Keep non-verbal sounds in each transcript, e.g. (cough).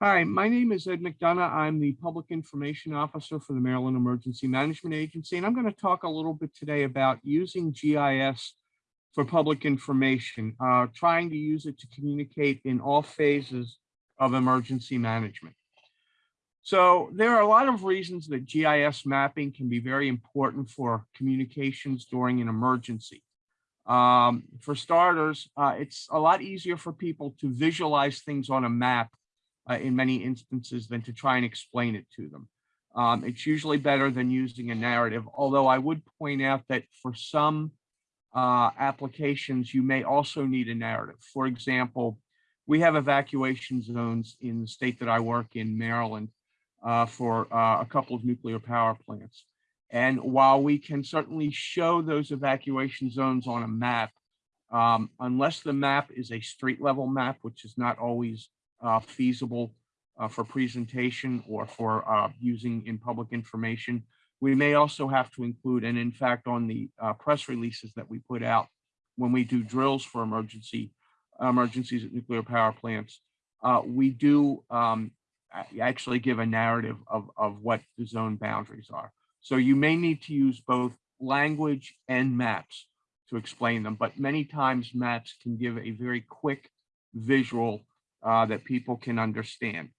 Hi, my name is Ed McDonough. I'm the Public Information Officer for the Maryland Emergency Management Agency, and I'm going to talk a little bit today about using GIS for public information, uh, trying to use it to communicate in all phases of emergency management. So there are a lot of reasons that GIS mapping can be very important for communications during an emergency. Um, for starters, uh, it's a lot easier for people to visualize things on a map uh, in many instances than to try and explain it to them. Um, it's usually better than using a narrative, although I would point out that for some uh, applications, you may also need a narrative. For example, we have evacuation zones in the state that I work in, Maryland, uh, for uh, a couple of nuclear power plants. And while we can certainly show those evacuation zones on a map, um, unless the map is a street level map, which is not always uh, feasible uh, for presentation or for uh, using in public information. We may also have to include, and in fact, on the uh, press releases that we put out when we do drills for emergency emergencies at nuclear power plants, uh, we do um, actually give a narrative of, of what the zone boundaries are. So you may need to use both language and maps to explain them, but many times maps can give a very quick visual uh, that people can understand.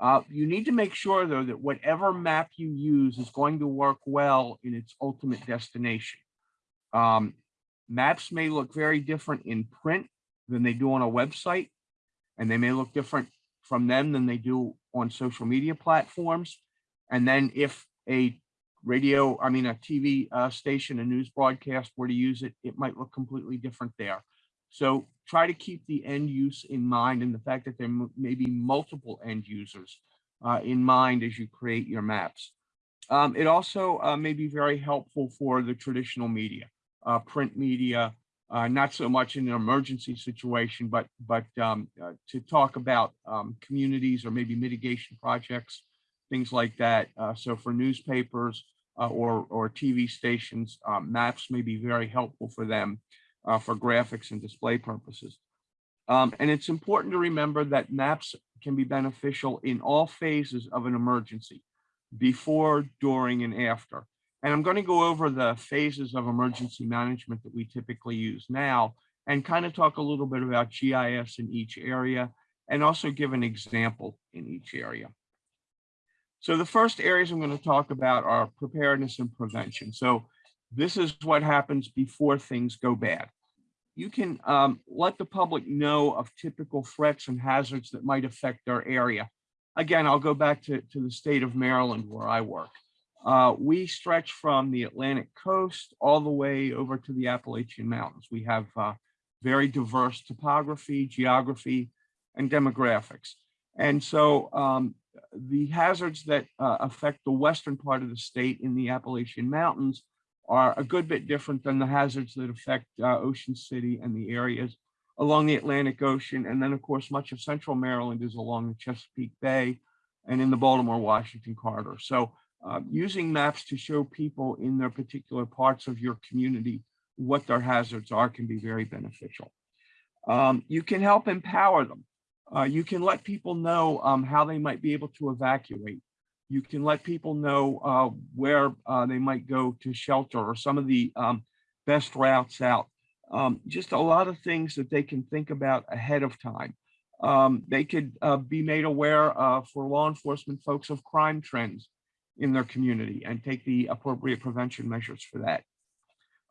Uh, you need to make sure, though, that whatever map you use is going to work well in its ultimate destination. Um, maps may look very different in print than they do on a website, and they may look different from them than they do on social media platforms. And then if a radio, I mean, a TV uh, station, a news broadcast were to use it, it might look completely different there. So try to keep the end use in mind and the fact that there may be multiple end users uh, in mind as you create your maps. Um, it also uh, may be very helpful for the traditional media, uh, print media, uh, not so much in an emergency situation, but but um, uh, to talk about um, communities or maybe mitigation projects, things like that. Uh, so for newspapers or, or TV stations, maps may be very helpful for them uh, for graphics and display purposes. Um, and it's important to remember that maps can be beneficial in all phases of an emergency, before, during, and after. And I'm going to go over the phases of emergency management that we typically use now and kind of talk a little bit about GIS in each area and also give an example in each area. So the first areas I'm going to talk about are preparedness and prevention. So this is what happens before things go bad. You can um, let the public know of typical threats and hazards that might affect their area. Again, I'll go back to, to the state of Maryland where I work. Uh, we stretch from the Atlantic coast all the way over to the Appalachian Mountains. We have uh, very diverse topography, geography, and demographics. And so um, the hazards that uh, affect the western part of the state in the Appalachian Mountains are a good bit different than the hazards that affect uh, Ocean City and the areas along the Atlantic Ocean. And then, of course, much of central Maryland is along the Chesapeake Bay and in the Baltimore-Washington corridor. So uh, using maps to show people in their particular parts of your community what their hazards are can be very beneficial. Um, you can help empower them. Uh, you can let people know um, how they might be able to evacuate you can let people know uh, where uh, they might go to shelter or some of the um, best routes out. Um, just a lot of things that they can think about ahead of time. Um, they could uh, be made aware uh, for law enforcement folks of crime trends in their community and take the appropriate prevention measures for that.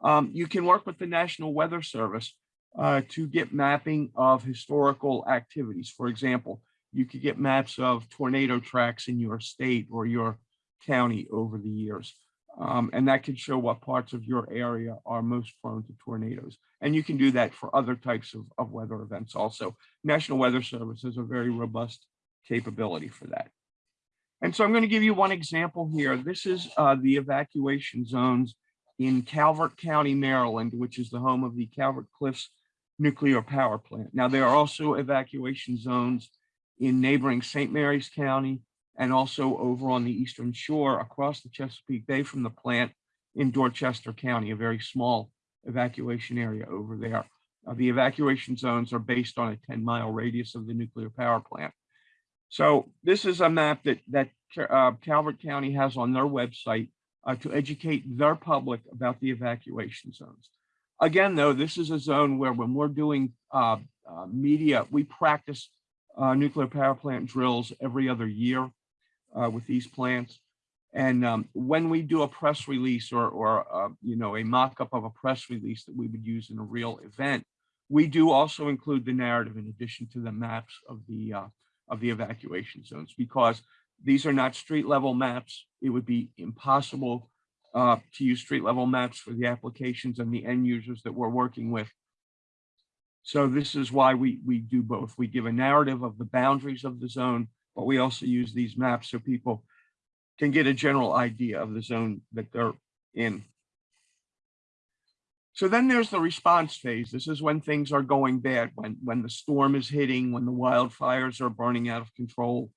Um, you can work with the National Weather Service uh, to get mapping of historical activities. For example, you could get maps of tornado tracks in your state or your county over the years. Um, and that could show what parts of your area are most prone to tornadoes. And you can do that for other types of, of weather events also. National Weather Service has a very robust capability for that. And so I'm going to give you one example here. This is uh, the evacuation zones in Calvert County, Maryland, which is the home of the Calvert Cliffs nuclear power plant. Now, there are also evacuation zones in neighboring St. Mary's County and also over on the eastern shore across the Chesapeake Bay from the plant in Dorchester County, a very small evacuation area over there. Uh, the evacuation zones are based on a 10 mile radius of the nuclear power plant. So this is a map that, that uh, Calvert County has on their website uh, to educate their public about the evacuation zones. Again, though, this is a zone where when we're doing uh, uh, media, we practice uh, nuclear power plant drills every other year uh, with these plants. And um, when we do a press release or, or uh, you know, a mock-up of a press release that we would use in a real event, we do also include the narrative in addition to the maps of the uh, of the evacuation zones because these are not street level maps. It would be impossible uh, to use street level maps for the applications and the end users that we're working with. So this is why we we do both. We give a narrative of the boundaries of the zone, but we also use these maps so people can get a general idea of the zone that they're in. So then there's the response phase. This is when things are going bad, when, when the storm is hitting, when the wildfires are burning out of control,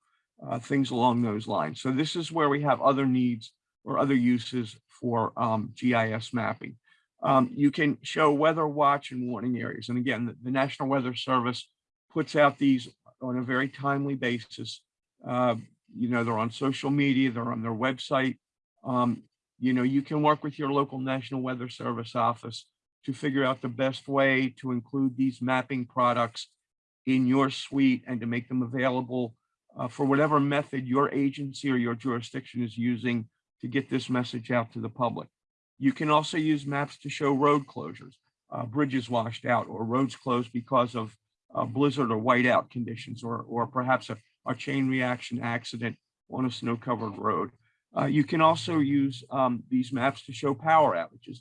uh, things along those lines. So this is where we have other needs or other uses for um, GIS mapping. Um, you can show weather watch and warning areas. And again, the, the, National Weather Service puts out these on a very timely basis. Uh, you know, they're on social media, they're on their website. Um, you know, you can work with your local National Weather Service office to figure out the best way to include these mapping products in your suite and to make them available uh, for whatever method your agency or your jurisdiction is using to get this message out to the public. You can also use maps to show road closures, uh, bridges washed out or roads closed because of uh, blizzard or whiteout conditions or, or perhaps a, a chain reaction accident on a snow covered road. Uh, you can also use um, these maps to show power outages.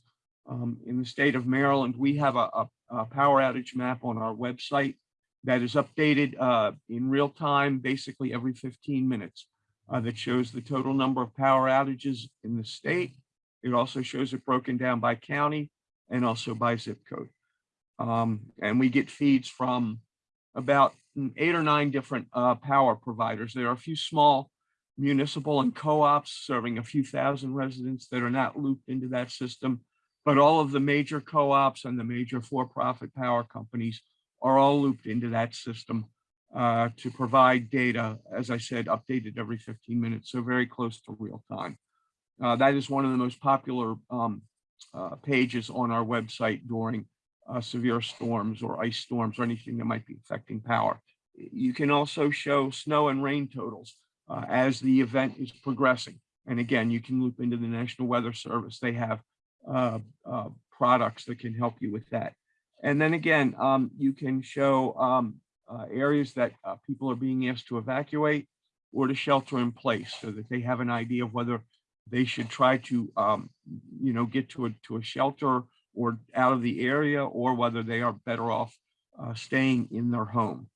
Um, in the state of Maryland, we have a, a, a, power outage map on our website that is updated uh, in real time, basically every 15 minutes, uh, that shows the total number of power outages in the state. It also shows it broken down by county and also by zip code. Um, and we get feeds from about eight or nine different uh, power providers. There are a few small municipal and co-ops serving a few thousand residents that are not looped into that system. But all of the major co-ops and the major for-profit power companies are all looped into that system uh, to provide data, as I said, updated every 15 minutes, so very close to real time. Uh, that is one of the most popular um, uh, pages on our website during uh, severe storms or ice storms or anything that might be affecting power. You can also show snow and rain totals uh, as the event is progressing. And again, you can loop into the National Weather Service. They have uh, uh, products that can help you with that. And then again, um, you can show um, areas that people are being asked to evacuate or to shelter in place so that they have an idea of whether they should try to, um, you know, get to a, to a shelter or out of the area or whether they are better off uh, staying in their home.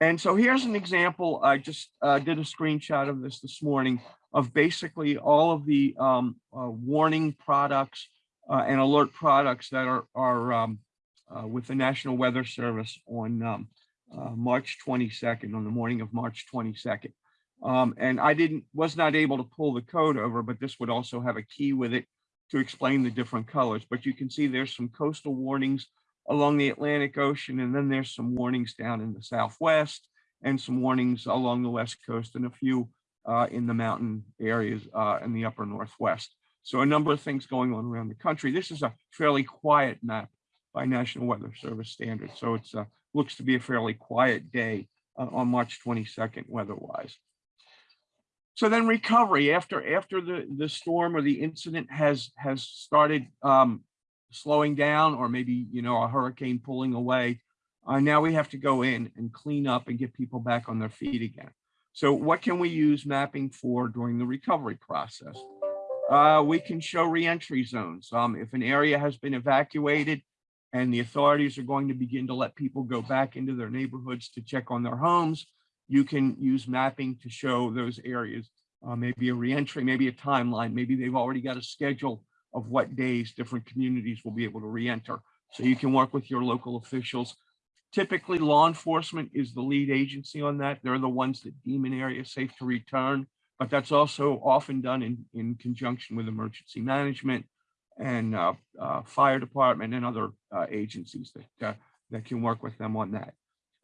And so here's an example. I just uh, did a screenshot of this this morning of basically all of the um, uh, warning products uh, and alert products that are, are um, uh, with the National Weather Service on um, uh, March 22nd, on the morning of March 22nd. Um, and I didn't, was not able to pull the code over, but this would also have a key with it to explain the different colors. But you can see there's some coastal warnings along the Atlantic Ocean, and then there's some warnings down in the Southwest and some warnings along the West Coast and a few uh, in the mountain areas uh, in the upper Northwest. So a number of things going on around the country. This is a fairly quiet map by National Weather Service standards. So it's uh, looks to be a fairly quiet day uh, on March 22nd weather-wise. So then recovery after after the the storm or the incident has has started um, slowing down or maybe, you know, a hurricane pulling away. Uh, now we have to go in and clean up and get people back on their feet again. So what can we use mapping for during the recovery process? Uh, we can show reentry zones. Um, if an area has been evacuated and the authorities are going to begin to let people go back into their neighborhoods to check on their homes, you can use mapping to show those areas, uh, maybe a reentry, maybe a timeline, maybe they've already got a schedule of what days different communities will be able to re-enter. So you can work with your local officials. Typically, law enforcement is the lead agency on that. They're the ones that deem an area safe to return, but that's also often done in, in conjunction with emergency management and uh, uh, fire department and other uh, agencies that, uh, that can work with them on that.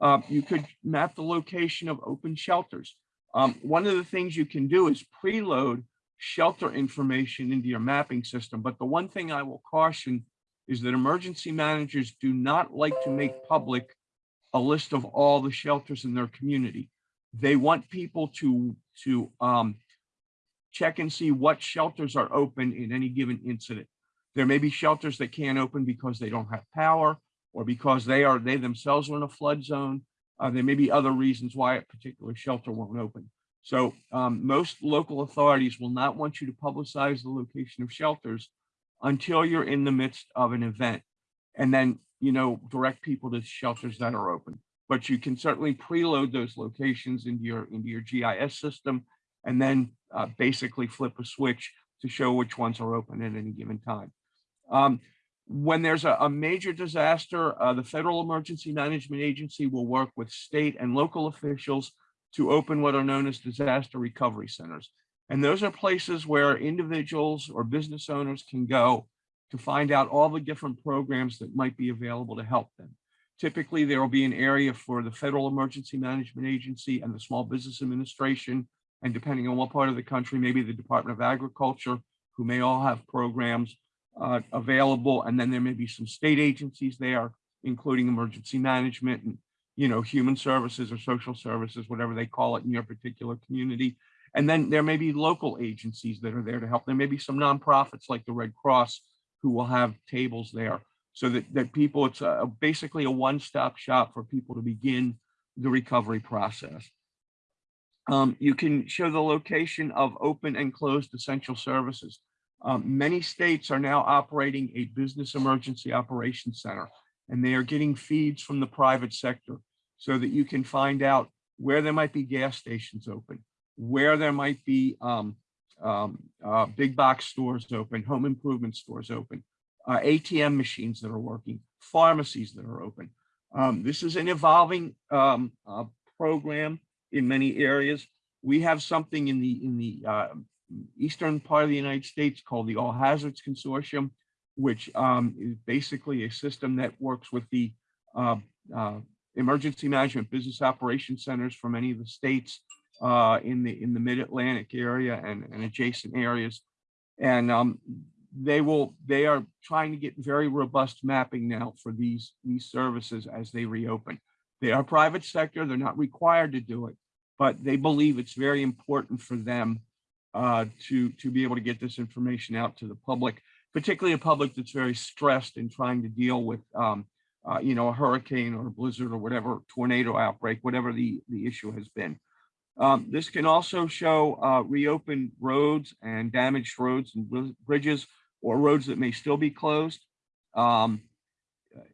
Uh, you could map the location of open shelters. Um, one of the things you can do is preload shelter information into your mapping system. But the one thing I will caution is that emergency managers do not like to make public a list of all the shelters in their community. They want people to, to um, check and see what shelters are open in any given incident. There may be shelters that can't open because they don't have power or because they are they themselves are in a flood zone. Uh, there may be other reasons why a particular shelter won't open. So um, most local authorities will not want you to publicize the location of shelters until you're in the midst of an event. And then, you know, direct people to shelters that are open. But you can certainly preload those locations into your into your GIS system and then uh, basically flip a switch to show which ones are open at any given time. Um, when there's a, a major disaster, uh, the Federal Emergency Management Agency will work with state and local officials to open what are known as disaster recovery centers. And those are places where individuals or business owners can go to find out all the different programs that might be available to help them. Typically, there will be an area for the Federal Emergency Management Agency and the Small Business Administration. And depending on what part of the country, maybe the Department of Agriculture, who may all have programs uh, available. And then there may be some state agencies there, including emergency management and, you know, human services or social services, whatever they call it in your particular community. And then there may be local agencies that are there to help. There may be some nonprofits like the Red Cross who will have tables there so that, that people, it's a, basically a one-stop shop for people to begin the recovery process. Um, you can show the location of open and closed essential services. Um, many states are now operating a business emergency operations center, and they are getting feeds from the private sector so that you can find out where there might be gas stations open, where there might be um, um, uh, big box stores open, home improvement stores open, uh, ATM machines that are working, pharmacies that are open. Um, this is an evolving um, uh, program in many areas. We have something in the in the uh, eastern part of the United States called the All Hazards Consortium, which um, is basically a system that works with the uh, uh, emergency management business operation centers from many of the states uh, in the in the mid-Atlantic area and, and adjacent areas. And um, they will they are trying to get very robust mapping now for these these services as they reopen. They are private sector, they're not required to do it, but they believe it's very important for them uh, to, to be able to get this information out to the public, particularly a public that's very stressed in trying to deal with, um, uh, you know, a hurricane or a blizzard or whatever, tornado outbreak, whatever the, the issue has been. Um, this can also show uh, reopened roads and damaged roads and bridges or roads that may still be closed. Um,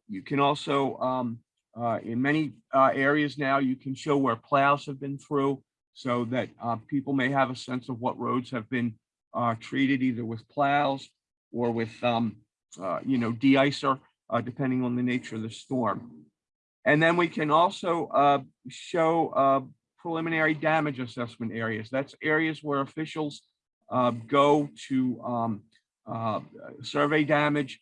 you can also, um, uh, in many uh, areas now, you can show where plows have been through so that uh, people may have a sense of what roads have been uh, treated either with plows or with, um, uh, you know, de-icer, uh, depending on the nature of the storm. And then we can also uh, show uh, preliminary damage assessment areas. That's areas where officials go to um, survey damage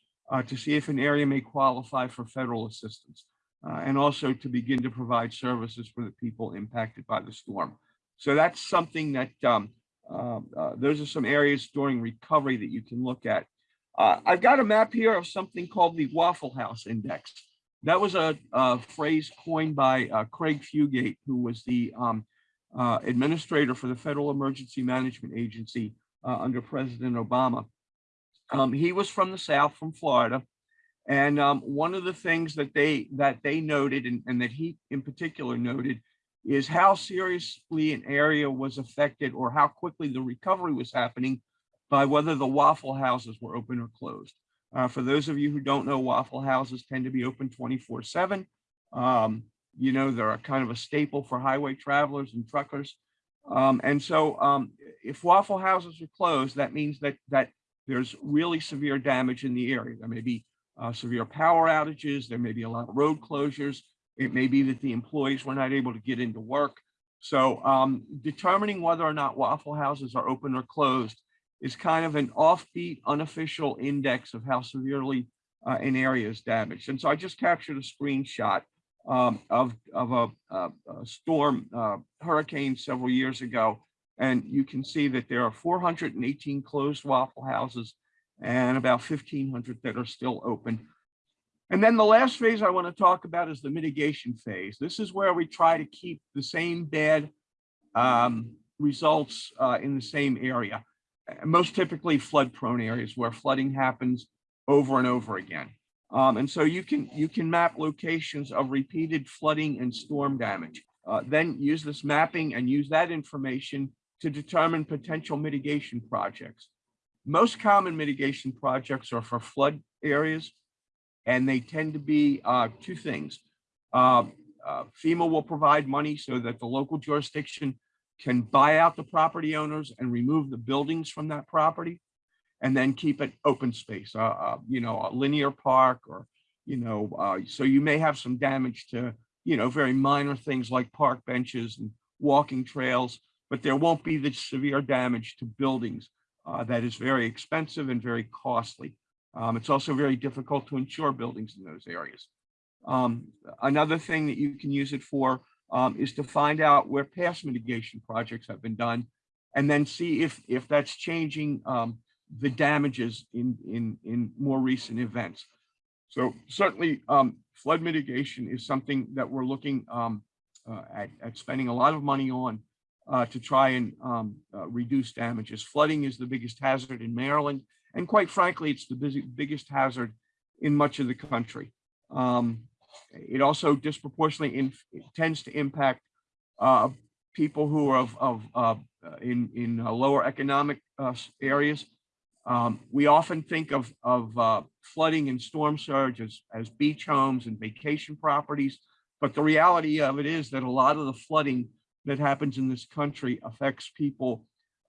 to see if an area may qualify for federal assistance. and also to begin to provide services for the people impacted by the storm. So that's something that um, uh, uh, those are some areas during recovery that you can look at. Uh, I've got a map here of something called the Waffle House Index. That was a, a phrase coined by uh, Craig Fugate, who was the um, uh, administrator for the Federal Emergency Management Agency uh, under President Obama. Um, he was from the South, from Florida. And um, one of the things that they that they noted and, and that he in particular noted is how seriously an area was affected or how quickly the recovery was happening by whether the waffle houses were open or closed. Uh, for those of you who don't know, waffle houses tend to be open 24 seven. Um, you know, they're a kind of a staple for highway travelers and truckers. Um, and so um, if waffle houses are closed, that means that, that there's really severe damage in the area. There may be uh, severe power outages. There may be a lot of road closures. It may be that the employees were not able to get into work. So um, determining whether or not Waffle Houses are open or closed is kind of an offbeat, unofficial index of how severely uh, an area is damaged. And so I just captured a screenshot um, of, of a, a- a storm, uh, hurricane several years ago. And you can see that there are 418 closed Waffle Houses and about 1,500 that are still open. And then the last phase I want to talk about is the mitigation phase. This is where we try to keep the same bad um, results uh, in the same area. Most typically flood prone areas where flooding happens over and over again. Um, and so you can you can map locations of repeated flooding and storm damage. Uh, then use this mapping and use that information to determine potential mitigation projects. Most common mitigation projects are for flood areas, and they tend to be uh, two things. Uh, uh, FEMA will provide money so that the local jurisdiction can buy out the property owners and remove the buildings from that property and then keep it open space, uh, uh, you know, a linear park or, you know, uh, so you may have some damage to, you know, very minor things like park benches and walking trails, but there won't be the severe damage to buildings that is very expensive and very costly. Um, it's also very difficult to insure buildings in those areas. Um, another thing that you can use it for um, is to find out where past mitigation projects have been done and then see if if that's changing um, the damages in in in more recent events. So certainly um, flood mitigation is something that we're looking um, uh, at, at spending a lot of money on uh, to try and uh, reduce damages. Flooding is the biggest hazard in Maryland, and quite frankly, it's the busy, biggest hazard in much of the country. Um, it also disproportionately in, it tends to impact uh, people who are of, of uh, in in uh, lower economic uh, areas. Um, we often think of of uh, flooding and storm surge as as beach homes and vacation properties, but the reality of it is that a lot of the flooding that happens in this country affects people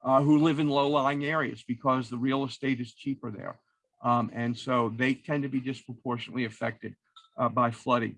uh, who live in low-lying areas because the real estate is cheaper there. Um, and so they tend to be disproportionately affected uh, by flooding.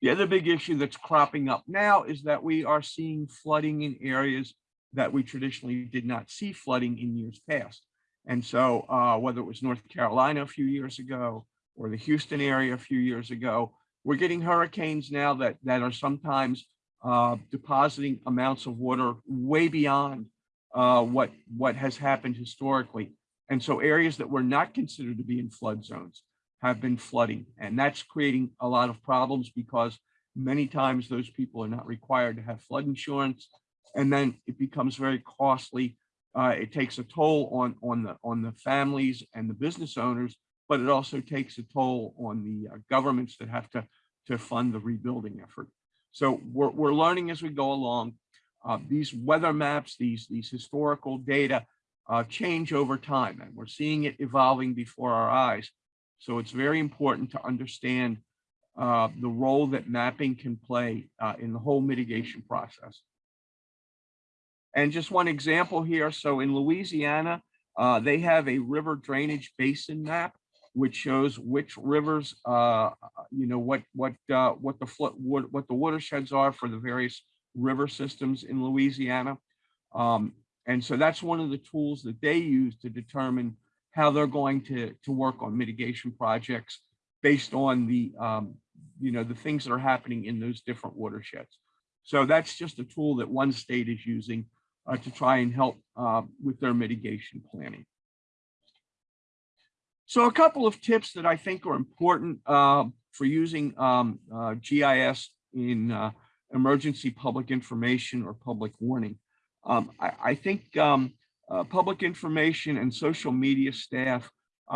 The other big issue that's cropping up now is that we are seeing flooding in areas that we traditionally did not see flooding in years past. And so uh, whether it was North Carolina a few years ago or the Houston area a few years ago, we're getting hurricanes now that, that are sometimes uh, depositing amounts of water way beyond uh, what, what has happened historically. And so areas that were not considered to be in flood zones have been flooding. And that's creating a lot of problems because many times those people are not required to have flood insurance. And then it becomes very costly. Uh, it takes a toll on, on, the, on the families and the business owners, but it also takes a toll on the uh, governments that have to, to fund the rebuilding effort. So we're, we're learning as we go along. Uh, these weather maps, these, these historical data uh, change over time, and we're seeing it evolving before our eyes. So it's very important to understand uh, the role that mapping can play uh, in the whole mitigation process. And just one example here. So in Louisiana, uh, they have a river drainage basin map, which shows which rivers, uh, you know, what what what the flood what, what the watersheds are for the various river systems in Louisiana. Um, and so that's one of the tools that they use to determine how they're going to to work on mitigation projects based on the um, you know the things that are happening in those different watersheds. So that's just a tool that one state is using uh, to try and help uh, with their mitigation planning. So a couple of tips that I think are important uh, for using um, uh, GIS in uh, emergency public information or public warning. Um, I, I, think um, uh, public information and social media staff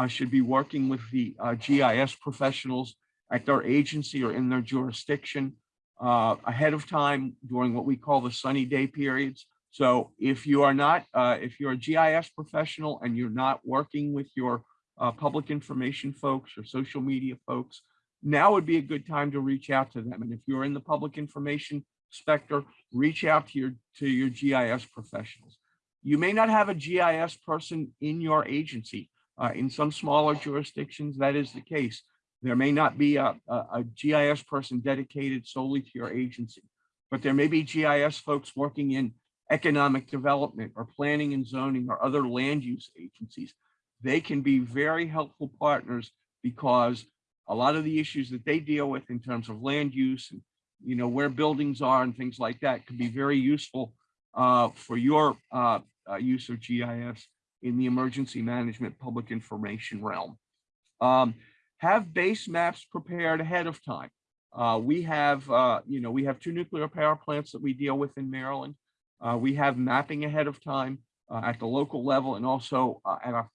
should be working with the GIS professionals at their agency or in their jurisdiction ahead of time during what we call the sunny day periods so if you are not, uh, if you're a GIS professional and you're not working with your uh, public information folks or social media folks, now would be a good time to reach out to them. And if you're in the public information spectrum, reach out to your to your GIS professionals. You may not have a GIS person in your agency. Uh, in some smaller jurisdictions, that is the case. There may not be a, a, a GIS person dedicated solely to your agency, but there may be GIS folks working in economic development or planning and zoning or other land use agencies. They can be very helpful partners because a lot of the issues that they deal with in terms of land use and, you know, where buildings are and things like that could be very useful uh, for your uh, uh, use of GIS in the emergency management public information realm. Um, have base maps prepared ahead of time. Uh, we have, uh, you know, we have two nuclear power plants that we deal with in Maryland. Uh, we have mapping ahead of time at the local level and also at a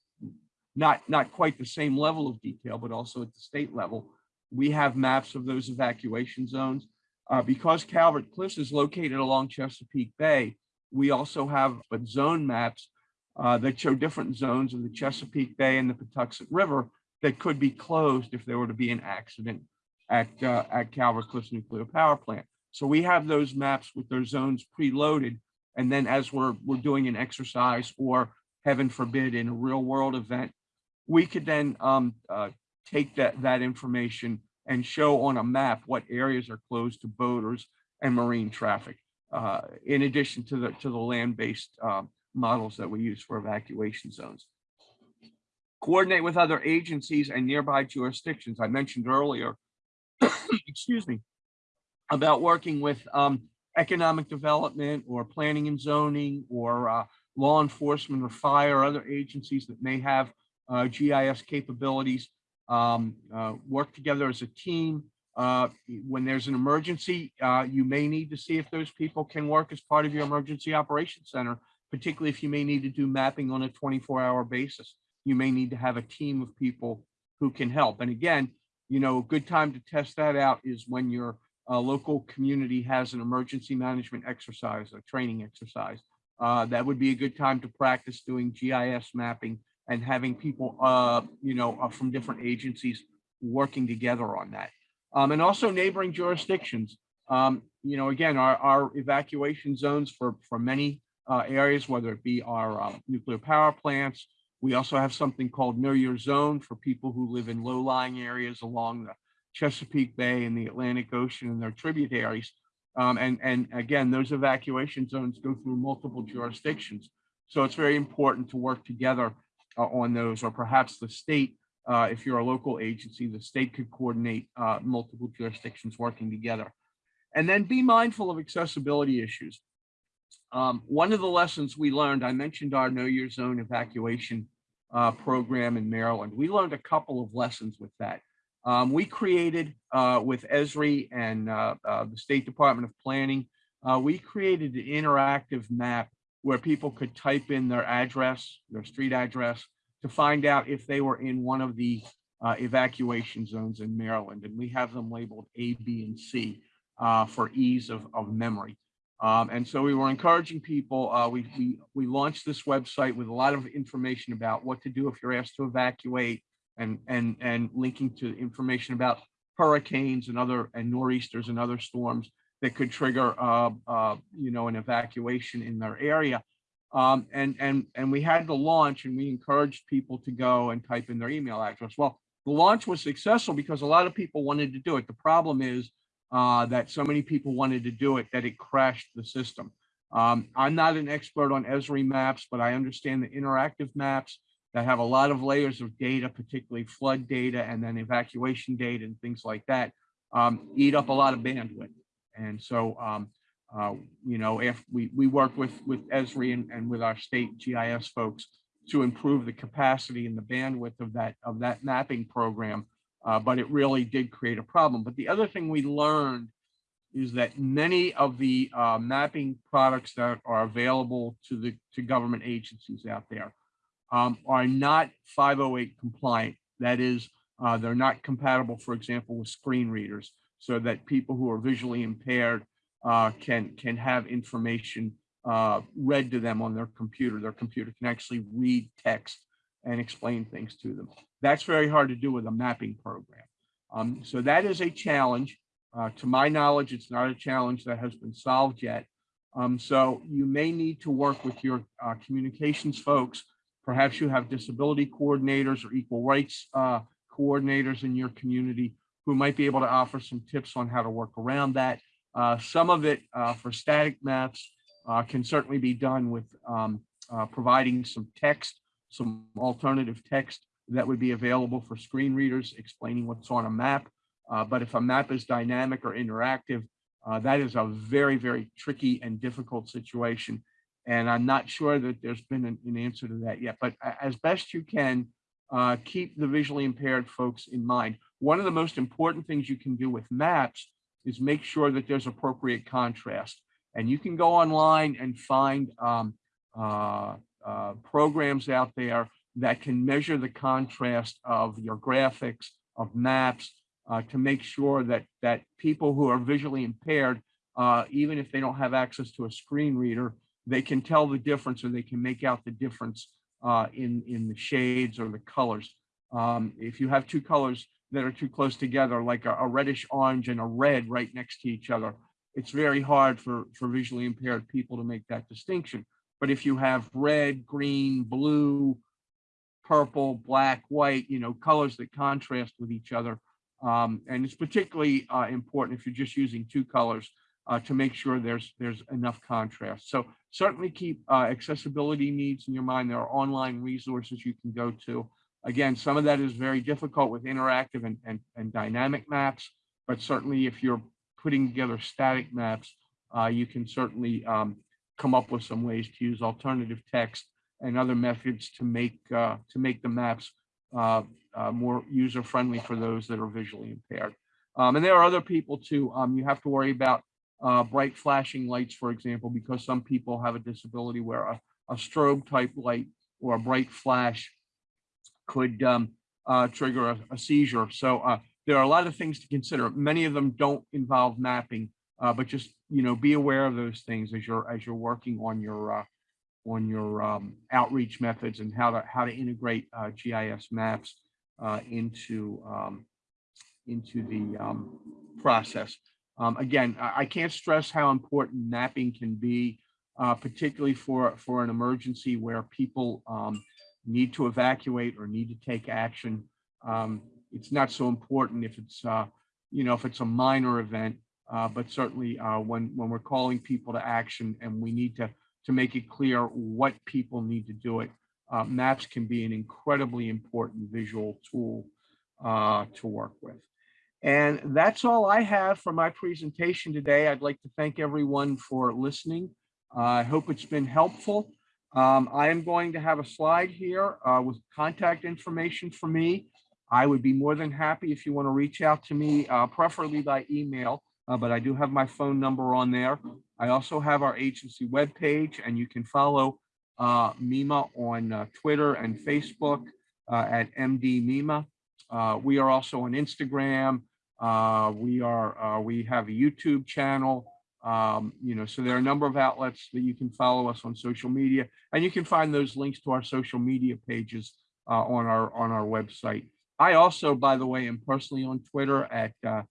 not not quite the same level of detail, but also at the state level. We have maps of those evacuation zones. Uh, because Calvert Cliffs is located along Chesapeake Bay, we also have but zone maps uh, that show different zones of the Chesapeake Bay and the Patuxent River that could be closed if there were to be an accident at, uh, at Calvert Cliffs Nuclear Power Plant. So we have those maps with their zones preloaded. And then as we're, we're doing an exercise or heaven forbid in a real world event, we could then um, uh, take that, that information and show on a map what areas are closed to boaters and marine traffic, uh, in addition to the, to the land-based um, models that we use for evacuation zones. Coordinate with other agencies and nearby jurisdictions. I mentioned earlier, (coughs) excuse me, about working with um, economic development or planning and zoning or uh, law enforcement or fire, or other agencies that may have GIS capabilities, um, uh, work together as a team. Uh, when there's an emergency, uh, you may need to see if those people can work as part of your emergency operations center, particularly if you may need to do mapping on a 24 hour basis. You may need to have a team of people who can help. And again, you know, a good time to test that out is when your uh, local community has an emergency management exercise, a training exercise. Uh, that would be a good time to practice doing GIS mapping and having people, uh, you know, uh, from different agencies working together on that. Um, and also neighboring jurisdictions. Um, you know, again, our, our evacuation zones for, for many uh, areas, whether it be our uh, nuclear power plants. We also have something called Know Your Zone for people who live in low-lying areas along the Chesapeake Bay and the Atlantic Ocean and their tributaries. Um, and, and again, those evacuation zones go through multiple jurisdictions. So it's very important to work together on those, or perhaps the state, uh, if you're a local agency, the state could coordinate uh, multiple jurisdictions working together. And then be mindful of accessibility issues. Um, one of the lessons we learned, I mentioned our Know Your Zone evacuation uh, program in Maryland. We learned a couple of lessons with that. Um, we created uh, with Esri and uh, the State Department of Planning, we created an interactive map where people could type in their address, their street address, to find out if they were in one of the uh, evacuation zones in Maryland. And we have them labeled A, B, and C uh, for ease of, of memory. Um, and so we were encouraging people, uh, we, we, we launched this website with a lot of information about what to do if you're asked to evacuate and, and, and linking to information about hurricanes and other and nor'easters and other storms that could trigger, uh, uh, you know, an evacuation in their area. Um, and, and, and we had the launch and we encouraged people to go and type in their email address. Well, the launch was successful because a lot of people wanted to do it. The problem is uh, that so many people wanted to do it that it crashed the system. Um, I'm not an expert on Esri maps, but I understand the interactive maps that have a lot of layers of data, particularly flood data and then evacuation data and things like that, um, eat up a lot of bandwidth. And so, um, uh, you know, if we, we work with, with Esri and, and with our state GIS folks to improve the capacity and the bandwidth of that, of that mapping program, uh, but it really did create a problem. But the other thing we learned is that many of the uh, mapping products that are available to the to government agencies out there um, are not 508 compliant. That is, uh, they're not compatible, for example, with screen readers so that people who are visually impaired uh, can can have information uh, read to them on their computer. Their computer can actually read text and explain things to them. That's very hard to do with a mapping program. Um, so that is a challenge. Uh, to my knowledge, it's not a challenge that has been solved yet. Um, so you may need to work with your uh, communications folks. Perhaps you have disability coordinators or equal rights uh, coordinators in your community who might be able to offer some tips on how to work around that. Uh, some of it uh, for static maps uh, can certainly be done with um, uh, providing some text, some alternative text that would be available for screen readers explaining what's on a map. Uh, but if a map is dynamic or interactive, uh, that is a very, very tricky and difficult situation. And I'm not sure that there's been an, an answer to that yet, but as best you can, keep the visually impaired folks in mind. One of the most important things you can do with maps is make sure that there's appropriate contrast. And you can go online and find um, uh, uh, programs out there that can measure the contrast of your graphics, of maps, uh, to make sure that that people who are visually impaired, uh, even if they don't have access to a screen reader, they can tell the difference or they can make out the difference uh, in, in the shades or the colors. Um, if you have two colors that are too close together, like a, a reddish orange and a red right next to each other, it's very hard for, for visually impaired people to make that distinction. But if you have red, green, blue, purple, black, white, you know, colors that contrast with each other. Um, and it's particularly uh, important if you're just using two colors uh, to make sure there's there's enough contrast. So certainly keep uh, accessibility needs in your mind. There are online resources you can go to. Again, some of that is very difficult with interactive and, and, and dynamic maps, but certainly if you're putting together static maps, uh, you can certainly um, come up with some ways to use alternative text and other methods to make uh, to make the maps uh, uh, more user friendly for those that are visually impaired. Um, and there are other people too. Um, you have to worry about uh, bright flashing lights, for example, because some people have a disability where a, a strobe type light or a bright flash could um, uh, trigger a, a, seizure. So uh, there are a lot of things to consider. Many of them don't involve mapping, uh, but just you know be aware of those things as you're as you're working on your uh, on your um, outreach methods and how to how to integrate uh, GIS maps into um, into the um, process. Um, again, I, I, can't stress how important mapping can be, uh, particularly for, for an emergency where people um, need to evacuate or need to take action. Um, it's not so important if it's, uh, you know, if it's a minor event, uh, but certainly uh, when, when we're calling people to action and we need to, to make it clear what people need to do it, uh, maps can be an incredibly important visual tool uh, to work with. And that's all I have for my presentation today. I'd like to thank everyone for listening. Uh, I hope it's been helpful. Um, I am going to have a slide here uh, with contact information for me. I would be more than happy if you want to reach out to me, uh, preferably by email, uh, but I do have my phone number on there. I also have our agency webpage, and you can follow uh, MEMA on uh, Twitter and Facebook at MD MEMA. we are also on Instagram, uh, we are uh, we have a YouTube channel. Um, you know, so there are a number of outlets that you can follow us on social media, and you can find those links to our social media pages uh, on our on our website. I also, by the way, am personally on Twitter at uh,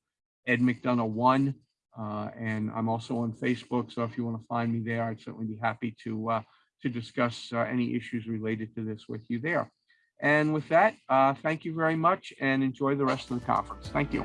Ed McDonough one, uh, and I'm also on Facebook. So if you want to find me there, I'd certainly be happy to uh, to discuss any issues related to this with you there. And with that, thank you very much and enjoy the rest of the conference. Thank you.